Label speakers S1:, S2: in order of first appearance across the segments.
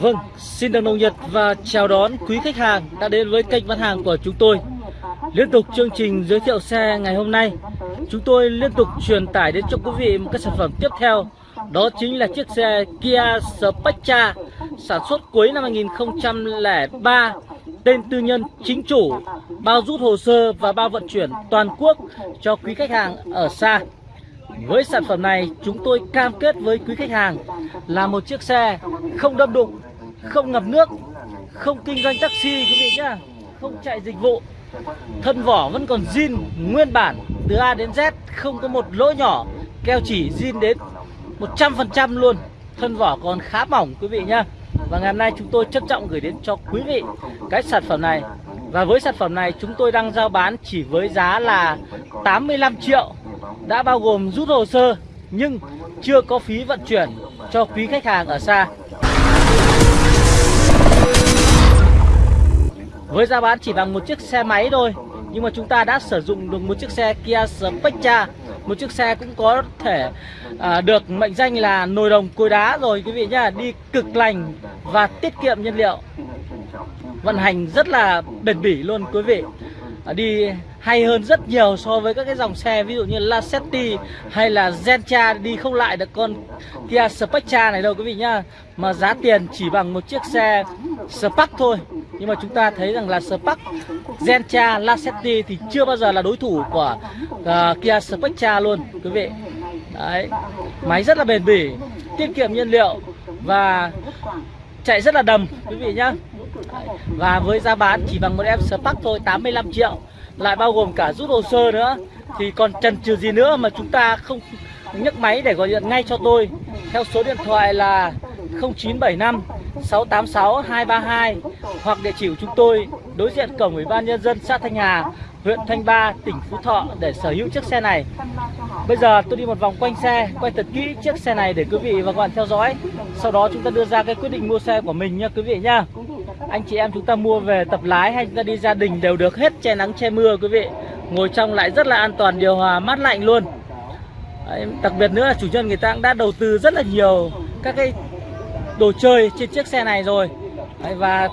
S1: Vâng, xin được nồng nhiệt và chào đón quý khách hàng đã đến với kênh bán hàng của chúng tôi. Liên tục chương trình giới thiệu xe ngày hôm nay, chúng tôi liên tục truyền tải đến cho quý vị một cái sản phẩm tiếp theo. Đó chính là chiếc xe Kia Spectra sản xuất cuối năm 2003, tên tư nhân chính chủ, bao rút hồ sơ và bao vận chuyển toàn quốc cho quý khách hàng ở xa. Với sản phẩm này, chúng tôi cam kết với quý khách hàng là một chiếc xe không đâm đụng, không ngập nước, không kinh doanh taxi quý vị nhá, không chạy dịch vụ. Thân vỏ vẫn còn zin nguyên bản từ A đến Z, không có một lỗ nhỏ, keo chỉ zin đến 100% luôn. Thân vỏ còn khá mỏng quý vị nhá. Và ngày hôm nay chúng tôi trân trọng gửi đến cho quý vị cái sản phẩm này. Và với sản phẩm này chúng tôi đang giao bán chỉ với giá là 85 triệu đã bao gồm rút hồ sơ nhưng chưa có phí vận chuyển cho quý khách hàng ở xa. Với giá bán chỉ bằng một chiếc xe máy thôi nhưng mà chúng ta đã sử dụng được một chiếc xe Kia Spectra. Một chiếc xe cũng có thể à, được mệnh danh là nồi đồng cối đá rồi quý vị nhá. Đi cực lành và tiết kiệm nhiên liệu. Vận hành rất là bền bỉ luôn quý vị. À, đi hay hơn rất nhiều so với các cái dòng xe ví dụ như Lacetti hay là Gentra đi không lại được con Kia Spectra này đâu quý vị nhá. Mà giá tiền chỉ bằng một chiếc xe Spark thôi. Nhưng mà chúng ta thấy rằng là Spark Gentra Lacetti thì chưa bao giờ là đối thủ của uh, Kia Spectra luôn quý vị. Đấy máy rất là bền bỉ tiết kiệm nhiên liệu và chạy rất là đầm quý vị nhá. Và với giá bán chỉ bằng một em Spark thôi 85 triệu lại bao gồm cả rút hồ sơ nữa thì còn chần chừ gì nữa mà chúng ta không nhấc máy để gọi điện ngay cho tôi theo số điện thoại là 0975 686 232 hoặc địa chỉ của chúng tôi đối diện cổng Ủy ban nhân dân xã Thanh Hà, huyện Thanh Ba, tỉnh Phú Thọ để sở hữu chiếc xe này. Bây giờ tôi đi một vòng quanh xe, quay thật kỹ chiếc xe này để quý vị và các bạn theo dõi. Sau đó chúng ta đưa ra cái quyết định mua xe của mình nha quý vị nhá. Anh chị em chúng ta mua về tập lái hay chúng ta đi gia đình đều được hết che nắng che mưa quý vị. Ngồi trong lại rất là an toàn, điều hòa mát lạnh luôn. Đấy, đặc biệt nữa là chủ nhân người ta cũng đã đầu tư rất là nhiều các cái đồ chơi trên chiếc xe này rồi Đấy, và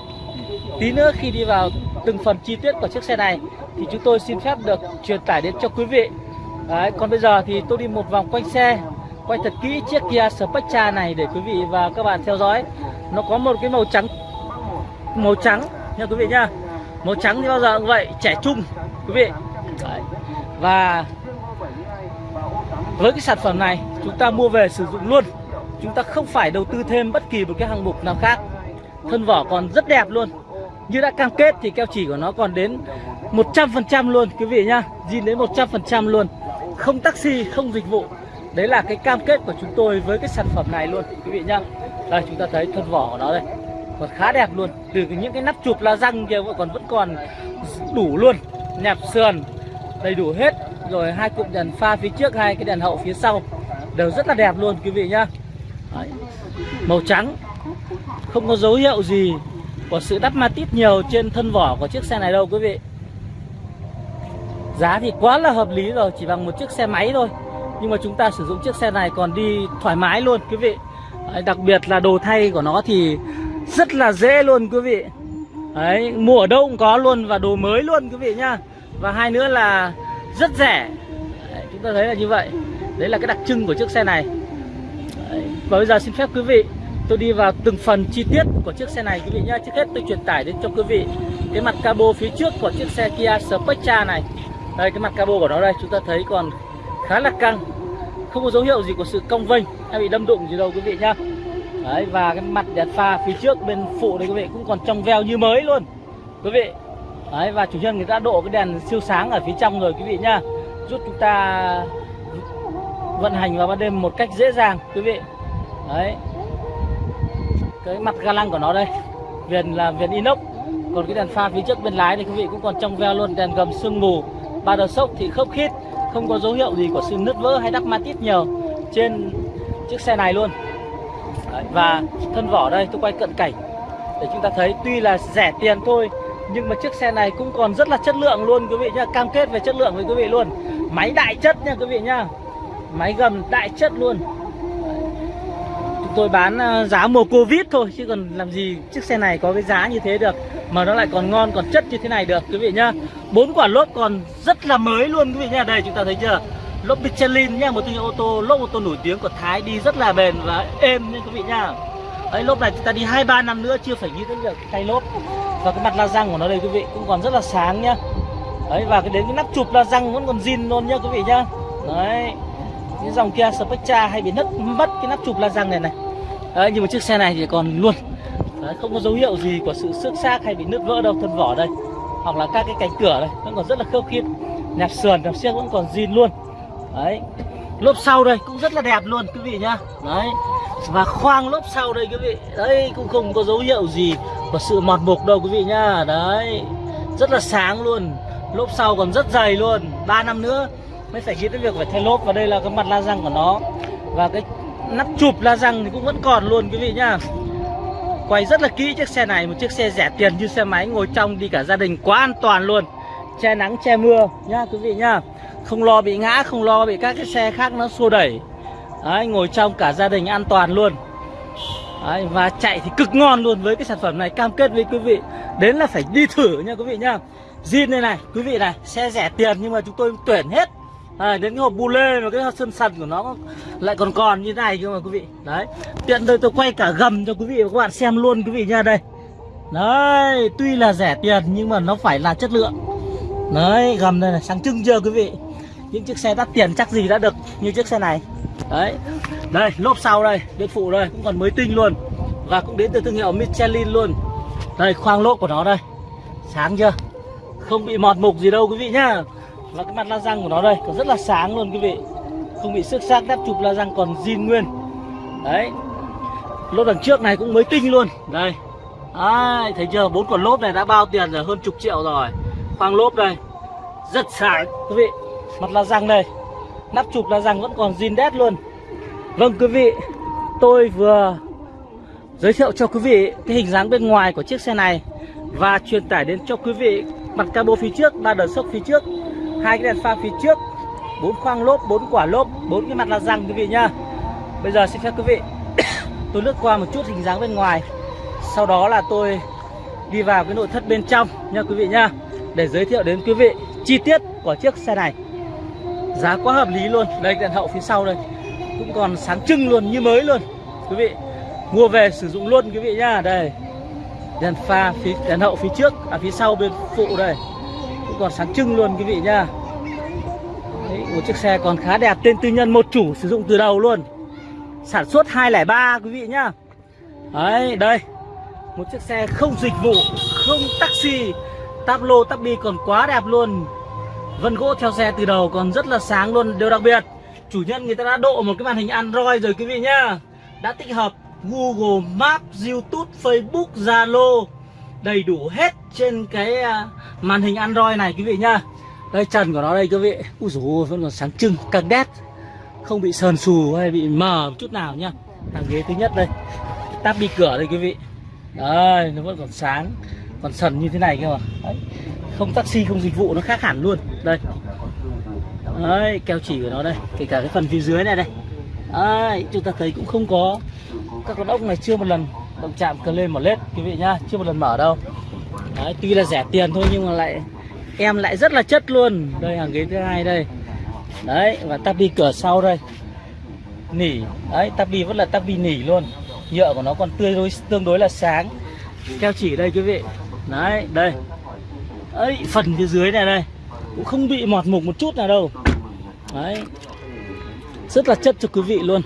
S1: tí nữa khi đi vào từng phần chi tiết của chiếc xe này thì chúng tôi xin phép được truyền tải đến cho quý vị Đấy, còn bây giờ thì tôi đi một vòng quanh xe quay thật kỹ chiếc Kia Spectra này để quý vị và các bạn theo dõi nó có một cái màu trắng màu trắng nha quý vị nhá. Màu trắng thì bao giờ cũng vậy, trẻ trung, quý vị. Đấy. và với cái sản phẩm này, chúng ta mua về sử dụng luôn. Chúng ta không phải đầu tư thêm bất kỳ một cái hạng mục nào khác. Thân vỏ còn rất đẹp luôn. Như đã cam kết thì keo chỉ của nó còn đến 100% luôn, quý vị nhá. Zin đến 100% luôn. Không taxi, không dịch vụ. Đấy là cái cam kết của chúng tôi với cái sản phẩm này luôn, quý vị nhá. Đây, chúng ta thấy thân vỏ của nó đây còn khá đẹp luôn. Từ những cái nắp chụp la răng kia còn vẫn còn đủ luôn. Nẹp sườn đầy đủ hết. Rồi hai cụm đèn pha phía trước hai cái đèn hậu phía sau. Đều rất là đẹp luôn quý vị nhá. Đấy. màu trắng. Không có dấu hiệu gì của sự đắp ma tít nhiều trên thân vỏ của chiếc xe này đâu quý vị. Giá thì quá là hợp lý rồi chỉ bằng một chiếc xe máy thôi. Nhưng mà chúng ta sử dụng chiếc xe này còn đi thoải mái luôn quý vị. Đấy, đặc biệt là đồ thay của nó thì rất là dễ luôn quý vị. Đấy, mua ở đâu cũng có luôn và đồ mới luôn quý vị nhá. Và hai nữa là rất rẻ. Đấy, chúng ta thấy là như vậy. Đấy là cái đặc trưng của chiếc xe này. Đấy. và bây giờ xin phép quý vị tôi đi vào từng phần chi tiết của chiếc xe này quý vị nhá. Trước hết tôi truyền tải đến cho quý vị cái mặt cabo phía trước của chiếc xe Kia Spectra này. Đây cái mặt cabo của nó đây chúng ta thấy còn khá là căng. Không có dấu hiệu gì của sự cong vênh hay bị đâm đụng gì đâu quý vị nhá đấy, và cái mặt đèn pha phía trước bên phụ đây quý vị cũng còn trong veo như mới luôn. Quý vị, đấy, và chủ nhân người ta độ cái đèn siêu sáng ở phía trong rồi quý vị nhá. Giúp chúng ta vận hành vào ban đêm một cách dễ dàng, quý vị. Đấy. Cái mặt ga lăng của nó đây, viền là viền inox. Còn cái đèn pha phía trước bên lái thì quý vị cũng còn trong veo luôn, đèn gầm sương mù, ba đầu sốc thì khớp khít, không có dấu hiệu gì của sự nứt vỡ hay đắp ma tít nhiều trên chiếc xe này luôn và thân vỏ đây, tôi quay cận cảnh để chúng ta thấy, tuy là rẻ tiền thôi, nhưng mà chiếc xe này cũng còn rất là chất lượng luôn, quý vị nhá cam kết về chất lượng với quý vị luôn máy đại chất nha, quý vị nhá máy gầm đại chất luôn chúng tôi bán à, giá mùa Covid thôi, chứ còn làm gì chiếc xe này có cái giá như thế được, mà nó lại còn ngon, còn chất như thế này được, quý vị nhá. Bốn quả lốp còn rất là mới luôn, quý vị nhá. Đây, chúng ta thấy chưa? Lốp Michelin nhá, một thương hiệu ô tô lốp ô tô nổi tiếng của Thái đi rất là bền và êm nha quý vị nhá. ấy lốp này chúng ta đi 2 3 năm nữa chưa phải nghĩ đến việc thay lốp. Và cái mặt la răng của nó đây quý vị cũng còn rất là sáng nhá. Đấy và cái đến cái nắp chụp la răng vẫn còn zin luôn nhá quý vị nhá. Đấy cái dòng Kia Spectra hay bị nứt mất cái nắp chụp la răng này này đấy, nhưng mà chiếc xe này thì còn luôn đấy, không có dấu hiệu gì của sự xước xác hay bị nứt vỡ đâu thân vỏ đây hoặc là các cái cánh cửa đây vẫn còn rất là khớp khiết nẹp sườn nẹp xe vẫn còn zin luôn đấy. Lốp sau đây cũng rất là đẹp luôn, quý vị nhá. Đấy. Và khoang lốp sau đây, quý vị. Đấy, cũng không có dấu hiệu gì của sự mọt mục đâu, quý vị nhá. Đấy. Rất là sáng luôn. Lốp sau còn rất dày luôn. 3 năm nữa mới phải nghĩ đến việc phải thay lốp và đây là cái mặt la răng của nó. Và cái nắp chụp la răng thì cũng vẫn còn luôn, quý vị nhá. Quay rất là kỹ chiếc xe này, một chiếc xe rẻ tiền như xe máy, ngồi trong đi cả gia đình, quá an toàn luôn. Che nắng, che mưa, nhá, quý vị nhá không lo bị ngã không lo bị các cái xe khác nó xô đẩy. Đấy, ngồi trong cả gia đình an toàn luôn. Đấy, và chạy thì cực ngon luôn với cái sản phẩm này cam kết với quý vị. Đến là phải đi thử nha quý vị nhá. Zin đây này quý vị này xe rẻ tiền nhưng mà chúng tôi tuyển hết. À, đến cái hộp bu lê và cái sơn sần của nó lại còn còn như thế này cơ mà quý vị. Đấy tiện đây tôi quay cả gầm cho quý vị và các bạn xem luôn quý vị nha đây. Đấy tuy là rẻ tiền nhưng mà nó phải là chất lượng. Đấy gầm đây này sáng trưng chưa quý vị? Những chiếc xe đắt tiền chắc gì đã được như chiếc xe này. Đấy. Đây lốp sau đây bên phụ đây cũng còn mới tinh luôn. Và cũng đến từ thương hiệu Michelin luôn. Đây khoang lốp của nó đây. Sáng chưa? Không bị mọt mục gì đâu quý vị nhá. Và cái mặt la răng của nó đây còn rất là sáng luôn quý vị. Không bị xước xác đắp chụp la răng còn zin nguyên. Đấy. Lốp đằng trước này cũng mới tinh luôn. Đây. À, thấy chưa? Bốn quả lốp này đã bao tiền rồi hơn chục triệu rồi. Khoang lốp đây. Rất sáng quý vị mặt la răng đây. Nắp chụp la răng vẫn còn zin đét luôn. Vâng quý vị, tôi vừa giới thiệu cho quý vị cái hình dáng bên ngoài của chiếc xe này và truyền tải đến cho quý vị mặt cabo phía trước, ba đờ sốc phía trước, hai cái đèn pha phía trước, bốn khoang lốp, bốn quả lốp, bốn cái mặt la răng, quý vị nhá. Bây giờ xin phép quý vị tôi lướt qua một chút hình dáng bên ngoài. Sau đó là tôi đi vào cái nội thất bên trong nha quý vị nhá, để giới thiệu đến quý vị chi tiết của chiếc xe này giá quá hợp lý luôn. Đây đèn hậu phía sau đây. Cũng còn sáng trưng luôn như mới luôn. Quý vị mua về sử dụng luôn quý vị nhá. Đây. Đèn pha phía đèn hậu phía trước à phía sau bên phụ đây. Cũng còn sáng trưng luôn quý vị nhá. Đấy, một chiếc xe còn khá đẹp tên tư nhân một chủ sử dụng từ đầu luôn. Sản xuất 203 quý vị nhá. Đấy đây. Một chiếc xe không dịch vụ không taxi. Táp lô táp bi còn quá đẹp luôn vân gỗ theo xe từ đầu còn rất là sáng luôn. Điều đặc biệt, chủ nhân người ta đã độ một cái màn hình android rồi quý vị nhá. Đã tích hợp google maps, youtube, facebook, zalo đầy đủ hết trên cái à, màn hình Android này quý vị nhá. Đây trần của nó đây quý vị. Úi dồi vẫn còn sáng trưng, càng đét. Không bị sờn xù hay bị mờ một chút nào nhá. Hàng ghế thứ nhất đây. Táp đi cửa đây quý vị. Đây nó vẫn còn sáng, còn sần như thế này cơ mà. Đấy không taxi không dịch vụ nó khác hẳn luôn. Đây. Đấy keo chỉ của nó đây. Kể cả cái phần phía dưới này đây. Đấy, chúng ta thấy cũng không có. Các con ốc này chưa một lần động chạm cờ lên mở lết quý vị nhá. Chưa một lần mở đâu. Đấy, tuy là rẻ tiền thôi nhưng mà lại em lại rất là chất luôn. Đây hàng ghế thứ hai đây. Đấy và tabi cửa sau đây. Nỉ. Đấy tabi vẫn là tabi nỉ luôn. Nhựa của nó còn tươi đối tương đối là sáng. Keo chỉ đây quý vị. Đấy đây ấy phần phía dưới này đây cũng không bị mọt mục một chút nào đâu. Đấy. Rất là chất cho quý vị luôn.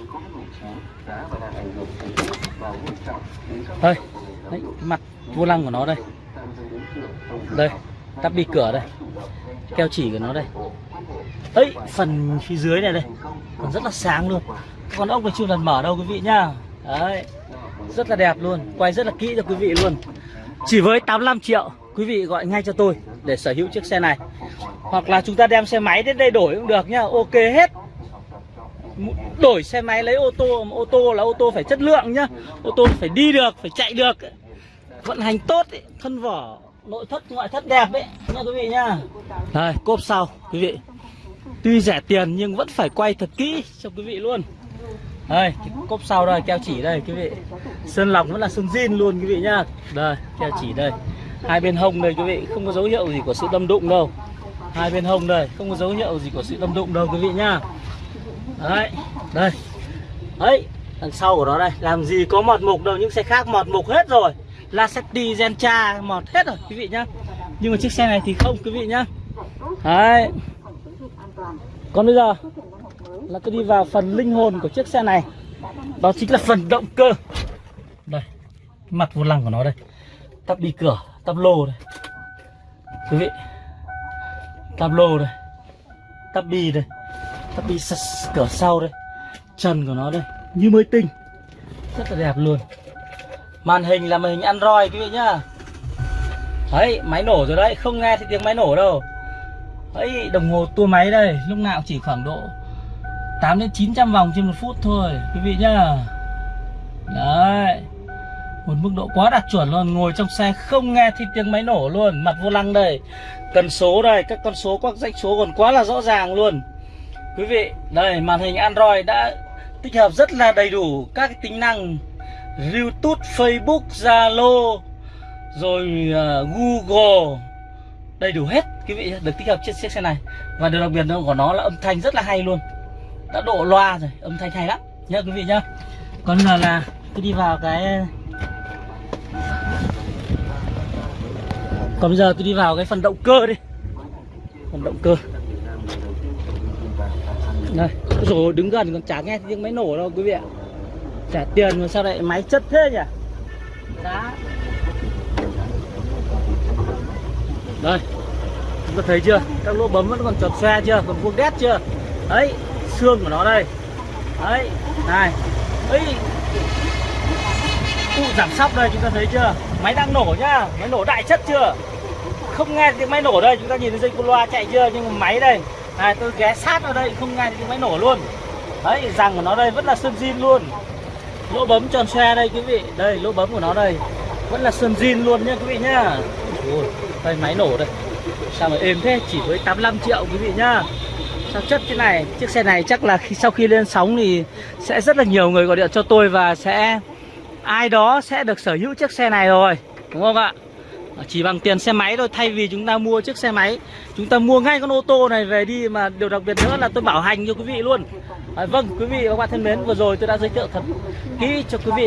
S1: Đây đấy, mặt vô lăng của nó đây. Đây tắp đi cửa đây. Keo chỉ của nó đây. Ấy phần phía dưới này đây. Còn rất là sáng luôn. Con ốc này chưa lần mở đâu quý vị nhá. Đấy. Rất là đẹp luôn. Quay rất là kỹ cho quý vị luôn. Chỉ với 85 triệu quý vị gọi ngay cho tôi để sở hữu chiếc xe này. Hoặc là chúng ta đem xe máy đến đây đổi cũng được nhá ok hết. Đổi xe máy lấy ô tô ô tô là ô tô phải chất lượng nhá ô tô phải đi được phải chạy được. Vận hành tốt ấy, thân vỏ nội thất ngoại thất đẹp ấy nha quý vị nhá. Đây cốp sau quý vị. Tuy rẻ tiền nhưng vẫn phải quay thật kỹ cho quý vị luôn. Đây cái cốp sau đây keo chỉ đây quý vị. Sơn lọc vẫn là sơn zin luôn quý vị nhá. Đây keo chỉ đây hai bên hông đây, quý vị, không có dấu hiệu gì của sự đâm đụng đâu. Hai bên hông đây, không có dấu hiệu gì của sự đâm đụng đâu, quý vị nhá. Đấy, đây. Ấy, đằng sau của nó đây, làm gì có mọt mục đâu, những xe khác mọt mục hết rồi. Lacetti, Gentra, mọt hết rồi, quý vị nhá. Nhưng mà chiếc xe này thì không, quý vị nhá. Đấy. Còn bây giờ là tôi đi vào phần linh hồn của chiếc xe này. Đó chính là phần động cơ. Đây, mặt vô lăng của nó đây. Tắp đi cửa tắp lô đây. Quý vị. Tắp lô đây. Tắp bi đây. Tắp bi cửa sau đây. Trần của nó đây. Như mới tinh. Rất là đẹp luôn. Màn hình là màn hình android, quý vị nhá. Đấy, máy nổ rồi đấy. Không nghe thì tiếng máy nổ đâu. Đấy, đồng hồ tua máy đây. Lúc nào chỉ khoảng độ 8 đến 900 vòng trên một phút thôi, quý vị nhá. Đấy một mức độ quá đạt chuẩn luôn ngồi trong xe không nghe thì tiếng máy nổ luôn mặt vô lăng đây. Cần số đây các con số các dãy số còn quá là rõ ràng luôn. Quý vị đây màn hình android đã tích hợp rất là đầy đủ các tính năng youtube facebook zalo rồi uh, google. Đầy đủ hết quý vị được tích hợp trên chiếc xe này. Và điều đặc biệt của nó là âm thanh rất là hay luôn. Đã độ loa rồi âm thanh hay lắm. Nhớ quý vị nhá còn giờ là cứ đi vào cái còn bây giờ tôi đi vào cái phần động cơ đi. Phần động cơ. Đây rồi đứng gần còn chả nghe tiếng máy nổ đâu quý vị ạ. Trả tiền mà sao lại máy chất thế nhỉ? Đá đây chúng ta thấy chưa? Các lỗ bấm vẫn còn tròn xe chưa? Còn vuông đét chưa? Đấy, xương của nó đây. Đấy này. Ấy. Cụ giảm sóc đây chúng ta thấy chưa? Máy đang nổ nhá. Máy nổ đại chất chưa? Không nghe tiếng máy nổ đây chúng ta nhìn thấy dây con loa chạy chưa? Nhưng mà máy đây này tôi ghé sát vào đây không nghe tiếng máy nổ luôn. Đấy rằng của nó đây vẫn là sơn zin luôn. Lỗ bấm tròn xe đây quý vị. Đây lỗ bấm của nó đây vẫn là sơn zin luôn nha quý vị nhá. Ôi, đây máy nổ đây. Sao mà êm thế? Chỉ với 85 triệu quý vị nhá. Sao chất thế này? Chiếc xe này chắc là khi sau khi lên sóng thì sẽ rất là nhiều người gọi điện cho tôi và sẽ ai đó sẽ được sở hữu chiếc xe này rồi. Đúng không ạ? Ờ, chỉ bằng tiền xe máy thôi thay vì chúng ta mua chiếc xe máy. Chúng ta mua ngay con ô tô này về đi mà điều đặc biệt nữa là tôi bảo hành cho quý vị luôn. À, vâng quý vị và các bạn thân mến vừa rồi tôi đã giới thiệu thật kỹ cho quý vị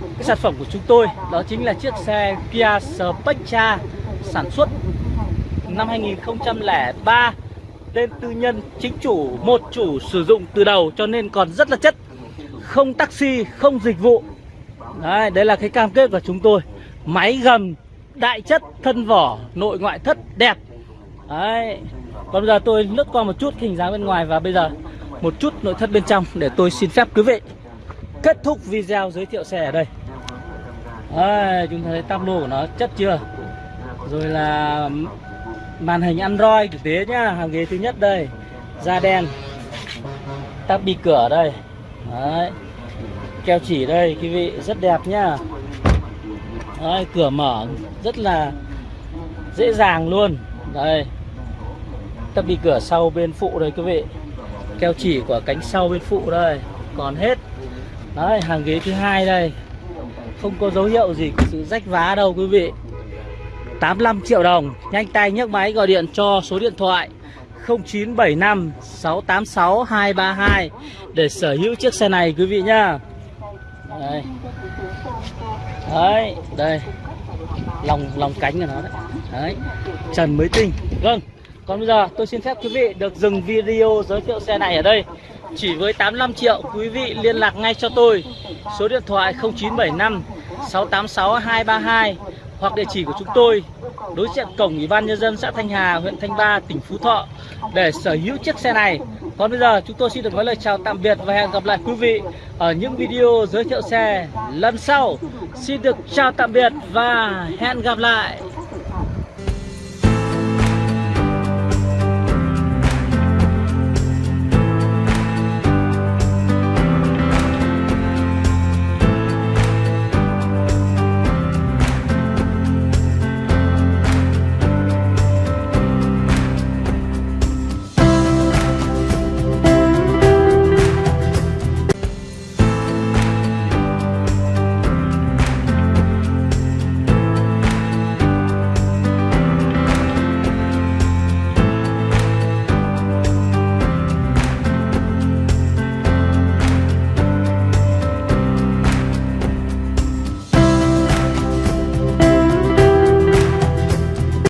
S1: cái sản phẩm của chúng tôi. Đó chính là chiếc xe Kia Spectra sản xuất năm 2003 tên tư nhân chính chủ một chủ sử dụng từ đầu cho nên còn rất là chất. Không taxi không dịch vụ. Đấy, đấy là cái cam kết của chúng tôi. Máy gầm đại chất thân vỏ nội ngoại thất đẹp. Đấy. Còn bây giờ tôi lướt qua một chút hình dáng bên ngoài và bây giờ một chút nội thất bên trong để tôi xin phép quý vị kết thúc video giới thiệu xe ở đây. Đấy, chúng ta thấy tắp lô của nó chất chưa? Rồi là màn hình android thực tế nhá hàng ghế thứ nhất đây da đen tắp đi cửa đây. Đấy. Keo chỉ đây quý vị rất đẹp nhá đấy, cửa mở rất là dễ dàng luôn. Đây. Tắp đi cửa sau bên phụ đây quý vị. Keo chỉ của cánh sau bên phụ đây. Còn hết. Đấy hàng ghế thứ hai đây. Không có dấu hiệu gì của sự rách vá đâu quý vị. 85 triệu đồng. Nhanh tay nhấc máy gọi điện cho số điện thoại 0975 686 232 Để sở hữu chiếc xe này quý vị nhá. Đây. Đấy, Đây. Lòng lòng cánh của nó đấy. Đấy. Trần mới tinh. Vâng. Còn bây giờ tôi xin phép quý vị được dừng video giới thiệu xe này ở đây. Chỉ với 85 triệu, quý vị liên lạc ngay cho tôi. Số điện thoại 0975 686 232 hoặc địa chỉ của chúng tôi đối diện cổng ủy ban nhân dân xã Thanh Hà, huyện Thanh Ba, tỉnh Phú Thọ để sở hữu chiếc xe này. Còn bây giờ chúng tôi xin được nói lời chào tạm biệt và hẹn gặp lại quý vị ở những video giới thiệu xe lần sau. Xin được chào tạm biệt và hẹn gặp lại.